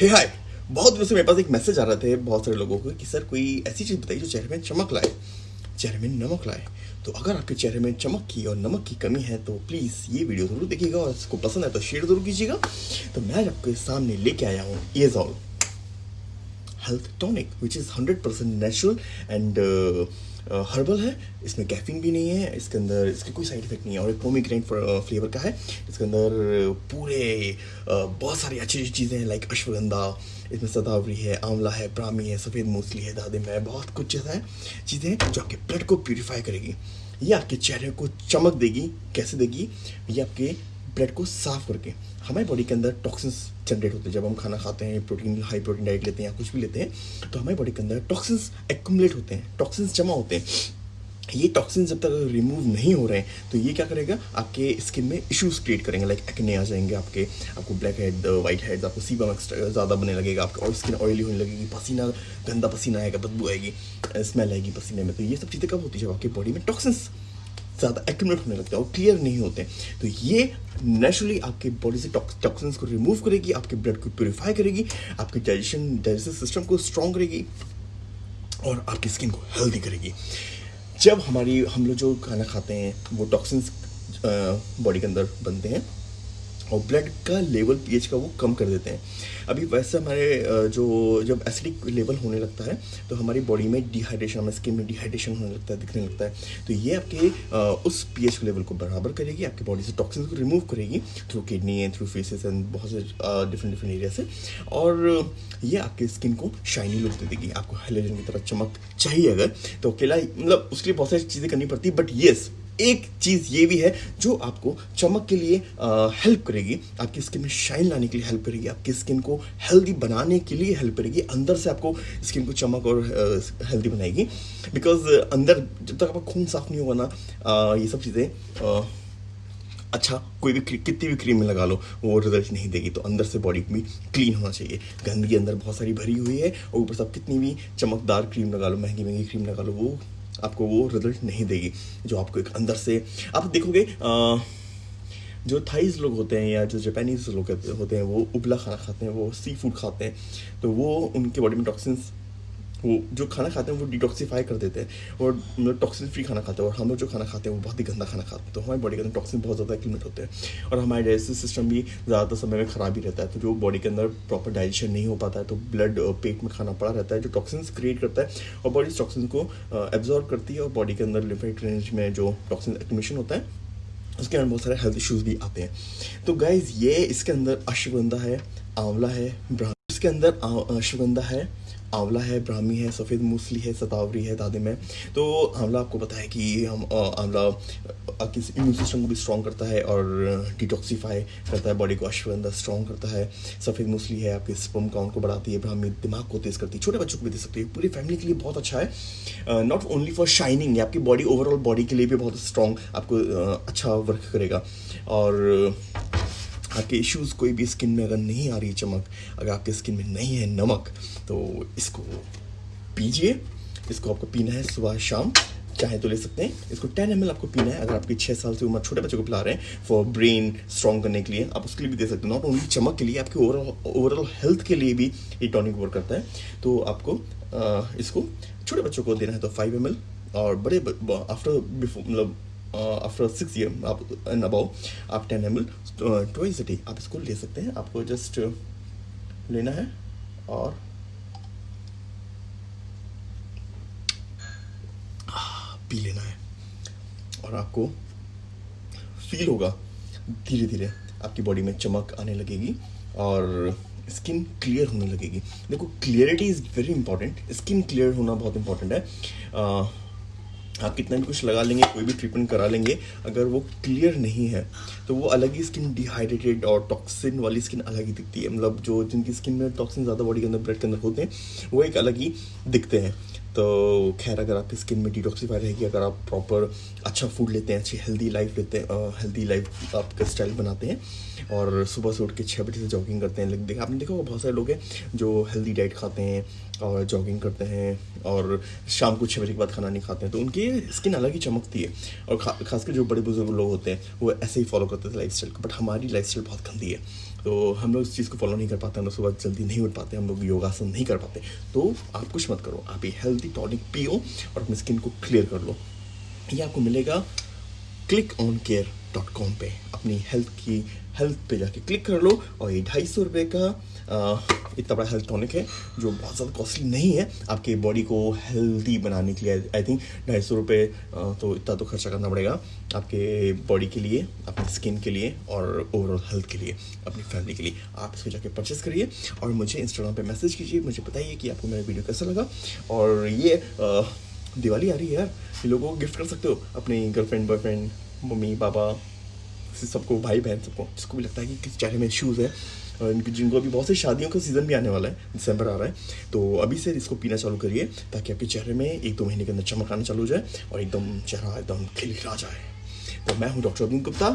हे हाय बहुत दिनों से मेरे पास एक मैसेज आ रहा थे बहुत सारे लोगों को कि, सर, कोई ऐसी चीज़ बताइए जो चेहरे में चमक लाए। चेहरे में नमक लाए। तो अगर आपके चेहरे में चमक की और नमक की कमी है तो प्लीज़ ये वीडियो ज़रूर देखिएगा और इसको पसंद है तो शेयर ज़रूर कीजिएगा। तो मैं आपके सामने लेके आया हूँ all health tonic which is hundred percent natural and herbal है। इसमें कैफीन भी नहीं है, इसके अंदर, इसके कोई साइड इफ़ेक्ट नहीं है। और एक पोमीग्रेनेट फ्लेवर का है। इसके अंदर पूरे बहुत सारी अच्छी अच्छी चीज़ें हैं लाइक अश्वगंधा, इसमें सदावरी है, आंवला है, ब्राह्मी है, सफ़ेद मूसली है, दादिम है, बहुत कुछ जैसा है, चीज़ें जो आपके ब्लड को प्योरीफाई करेगी। ये आपके चेहरे को चमक देगी। कैसे देगी? ये आपके ब्लड को साफ़ करके, हमारी बॉडी के अंदर टॉक्सिन्स जनरेट होते हैं। जब हम खाना खाते हैं प्रोटीन हाई प्रोटीन डाइट लेते हैं या कुछ भी लेते हैं तो हमारी बॉडी के अंदर टॉक्सिन्स एक्मुलेट होते हैं टॉक्सिन्स जमा होते हैं। ये टॉक्सिन जब तक रिमूव नहीं हो रहे हैं तो ये क्या करेगा? आपके स्किन में इश्यूज़ क्रिएट करेंगे लाइक एक्ने आ जाएँगे आपके, आपको ब्लैक हेड वाइट हेड आपको सीबम ज़्यादा बनने लगेगा, आपका स्किन ऑयली होने लगेगी, पसीना, गंदा पसीना आएगा, बदबू आएगी स्मेल आएगी पसीने में। तो ये सब चीज़ें कब होती है? जब आपकी बॉडी में टॉक्सिन्स ज़्यादा एक्यूमुलेट होने लगता है और क्लियर नहीं होते तो ये नेचुरली आपके बॉडी से टॉक्सिन्स को रिमूव करेगी, आपके ब्लड को प्योरीफाई करेगी, आपके डाइजेशन डाइजेस्टिव सिस्टम को स्ट्रॉन्ग करेगी और आपकी स्किन को हेल्दी करेगी। जब हमारी हम लोग जो खाना खाते हैं, वो टॉक्सिन्स बॉडी के अंदर बनते हैं और ब्लड का लेवल पीएच का वो कम कर देते हैं। अभी वैसे हमारे जो, जब एसिडिक लेवल होने लगता है तो हमारी बॉडी में डिहाइड्रेशन हमारे स्किन में डिहाइड्रेशन होने लगता है, दिखने लगता है। तो ये आपके उस पीएच लेवल को बराबर करेगी, आपकी बॉडी से टॉक्सिन को रिमूव करेगी through kidney and through faeces and बहुत से डिफरेंट डिफरेंट एरिया से। और ये आपके स्किन को शाइनी लुक दे देगी, आपको हेलोजन की तरह चमक चाहिए अगर तो अकेला मतलब उसके लिए बहुत सारी चीज़ें करनी पड़ती बट येस एक चीज़ ये भी है जो आपको चमक के लिए हेल्प करेगी। आपकी स्किन में शाइन लाने के लिए हेल्प करेगी। आपकी स्किन को हेल्दी बनाने के लिए हेल्प करेगी। अंदर से आपको स्किन को चमक और हेल्दी बनाएगी। बिकॉज़ अंदर जब तक आपका खून साफ़ नहीं होगा ना ये सब चीज़ें अच्छा कोई भी कितनी भी क्रीम में लगा लो, वो रिज़ल्ट नहीं देगी। तो अंदर से बॉडी भी क्लीन होना चाहिए। गंदगी अंदर बहुत सारी भरी हुई है और ऊपर से आप कितनी भी चमकदार क्रीम लगा लो महँगी महँगी क्रीम लगा लो, वो आपको वो रिज़ल्ट नहीं देगी जो आपको एक अंदर से आप देखोगे आ, जो थाइज लोग होते हैं या जो जापानीज लोग होते हैं वो उबला खाना खाते हैं वो सी फ़ूड खाते हैं तो वो उनके बॉडी में टॉक्सिन्स वो जो खाना खाते हैं, वो डिटॉक्सीफाई कर देते हैं। और मतलब टॉक्सिन फ्री खाना खाते हैं। और हम लोग जो खाना खाते हैं, वो बहुत ही गंदा खाना खाते हैं। तो हमारी बॉडी के अंदर टॉक्सिन बहुत ज़्यादा एक्यूमेट होते हैं। और हमारे डाइजेस्टिव सिस्टम भी ज़्यादातर समय में ख़राब ही रहता है। तो जो बॉडी के अंदर प्रॉपर डाइजेशन नहीं हो पाता है तो ब्लड पेट में खाना पड़ा रहता है, जो टॉक्सिन्स क्रिएट करता है। और बॉडी टॉक्सिन को एब्जॉर्व करती है। और बॉडी के अंदर लिम्फेटिक रेंज में जो टॉक्सिन एक्यूमेशन होता है, उसके अंदर बहुत सारे हेल्थ इश्यूज़ भी आते हैं। तो गाइज़ ये इसके अंदर अश्वगंधा है, आंवला है इसके अंदर अश्वगंधा है आंवला है, ब्राह्मी है, सफ़ेद मूसली है, सतावरी है दादिम है तो आंवला आपको पता है कि हम आंवला आपकी इम्यून सिस्टम को भी स्ट्रॉन्ग करता है और डिटॉक्सीफाई करता है बॉडी को अश्वगंधा स्ट्रॉन्ग करता है। सफ़ेद मूसली है, आपके स्पम काउंट को बढ़ाती है, ब्राह्मी दिमाग को तेज़ करती है, छोटे बच्चों को भी दे सकती है। पूरी फैमिली के लिए बहुत अच्छा है। नॉट ओनली फॉर शाइनिंग आपकी बॉडी ओवरऑल बॉडी के लिए भी बहुत स्ट्रॉन्ग आपको अच्छा वर्क करेगा। और आपके इश्यूज़ कोई भी स्किन में अगर नहीं आ रही चमक अगर आपके स्किन में नहीं है नमक तो इसको पीजिए। इसको आपको पीना है सुबह शाम। चाहे तो ले सकते हैं। इसको 10 एम आपको पीना है। अगर आपकी छः साल से उम्र छोटे बच्चों को पिला रहे हैं फॉर ब्रेन स्ट्रॉन्ग करने के लिए आप उसके लिए भी दे सकते हैं। नॉट ओनली चमक के लिए आपके ओवरऑल ओवरऑल हेल्थ के लिए भी ये टॉनिक वर्क करता है। तो आपको आ, इसको छोटे बच्चों को देना है तो फाइव एम और बड़े आफ्टर बिफोर मतलब आफ्टर सिक्स ईयर आप एंड अबाउ आप ten M L twice day आप इसको ले सकते हैं। आपको जस्ट लेना है और पी लेना है। और आपको फील होगा धीरे धीरे आपकी बॉडी में चमक आने लगेगी और स्किन क्लियर होने लगेगी। देखो clarity is very important skin clear होना बहुत इंपॉर्टेंट है। Uh, आप कितना भी कुछ लगा लेंगे, कोई भी ट्रीटमेंट करा लेंगे, अगर वो क्लियर नहीं है तो वो अलग ही स्किन डिहाइड्रेटेड और टॉक्सिन वाली स्किन अलग ही दिखती है। मतलब जो जिनकी स्किन में टॉक्सिन ज़्यादा बॉडी के अंदर ब्लड के अंदर होते हैं, वो एक अलग ही दिखते हैं। तो खैर, अगर आपकी स्किन में डिटॉक्सीफाई रहेगी, अगर आप प्रॉपर अच्छा फ़ूड लेते हैं, अच्छी हेल्दी लाइफ लेते हैं हेल्दी लाइफ आपका स्टाइल बनाते हैं, और सुबह से उठ के छः बजे से जॉगिंग करते हैं देखा, आपने देखा बहुत सारे लोग हैं जो हेल्दी डाइट खाते हैं और जॉगिंग करते हैं, और शाम को छः बजे के बाद खाना नहीं खाते हैं तो उनकी स्किन अलग ही चमकती है। और खा, खासकर जो बड़े बुज़ुर्ग लोग होते हैं, वो ऐसे ही फॉलो करते थे लाइफ को बट हमारी लाइफ बहुत गंदी है। तो हम लोग इस चीज़ को फॉलो नहीं कर पाते, हम लोग सुबह जल्दी नहीं उठ पाते, हम लोग योगासन नहीं कर पाते। तो आप कुछ मत करो, आप ये हेल्दी टॉनिक पियो और अपनी स्किन को क्लियर कर लो। ये आपको मिलेगा click on care dot com पे। अपनी हेल्थ की हेल्थ पे जाके क्लिक कर लो और ये ढाई सौ रुपये का इतना बड़ा हेल्थ टॉनिक है जो बहुत ज़्यादा कॉस्टली नहीं है। आपके बॉडी को हेल्दी बनाने के लिए आई थिंक ढाई सौ रुपये तो इतना तो खर्चा करना पड़ेगा आपके बॉडी के लिए अपनी स्किन के लिए और ओवरऑल हेल्थ के लिए अपनी फैमिली के लिए। आप इसको जाके परचेस करिए और मुझे इंस्टाग्राम पर मैसेज कीजिए मुझे बताइए कि आपको मेरा वीडियो कैसा लगा। और ये आ, दिवाली आ रही है यार। ये लोगों को गिफ्ट कर सकते हो? अपनी गर्लफ्रेंड बॉयफ्रेंड मम्मी, पापा सबको, भाई, बहन सबको। जिसको भी लगता है कि किस चेहरे में शूज़ है, और इनकी जिनको अभी बहुत सी शादियों का सीज़न भी आने वाला है दिसंबर आ रहा है तो अभी से इसको पीना चालू करिए, ताकि आपके चेहरे में एक दो महीने के अंदर चमक आना चालू हो जाए, और एकदम चेहरा एकदम खिलखिला जाए। तो मैं हूँ डॉक्टर अरुण गुप्ता